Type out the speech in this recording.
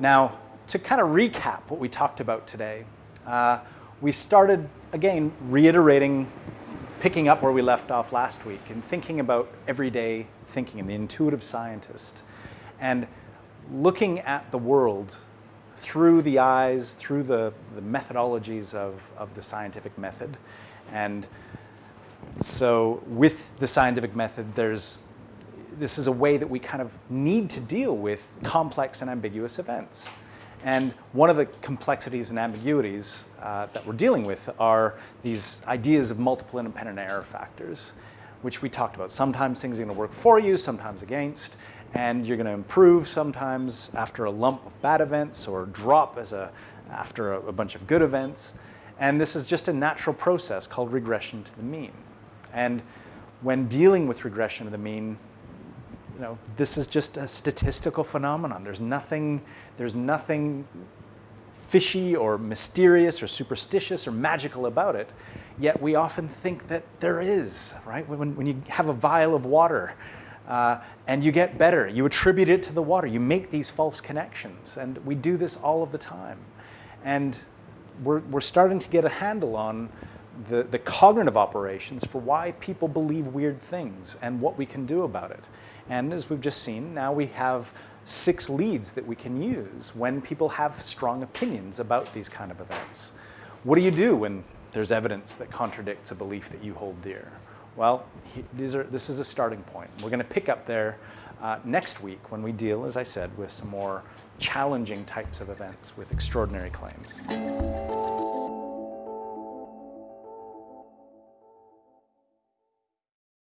Now, to kind of recap what we talked about today, uh, we started, again, reiterating, picking up where we left off last week and thinking about everyday thinking and the intuitive scientist and looking at the world through the eyes, through the, the methodologies of, of the scientific method. And so with the scientific method, there's this is a way that we kind of need to deal with complex and ambiguous events. And one of the complexities and ambiguities uh, that we're dealing with are these ideas of multiple independent error factors, which we talked about. Sometimes things are going to work for you, sometimes against, and you're going to improve sometimes after a lump of bad events or drop as a, after a, a bunch of good events. And this is just a natural process called regression to the mean. And when dealing with regression to the mean, you know, this is just a statistical phenomenon. There's nothing, there's nothing fishy or mysterious or superstitious or magical about it. Yet we often think that there is, right? When, when you have a vial of water uh, and you get better, you attribute it to the water. You make these false connections. And we do this all of the time. And we're, we're starting to get a handle on the, the cognitive operations for why people believe weird things and what we can do about it. And as we've just seen, now we have six leads that we can use when people have strong opinions about these kind of events. What do you do when there's evidence that contradicts a belief that you hold dear? Well, he, these are, this is a starting point. We're going to pick up there uh, next week when we deal, as I said, with some more challenging types of events with extraordinary claims.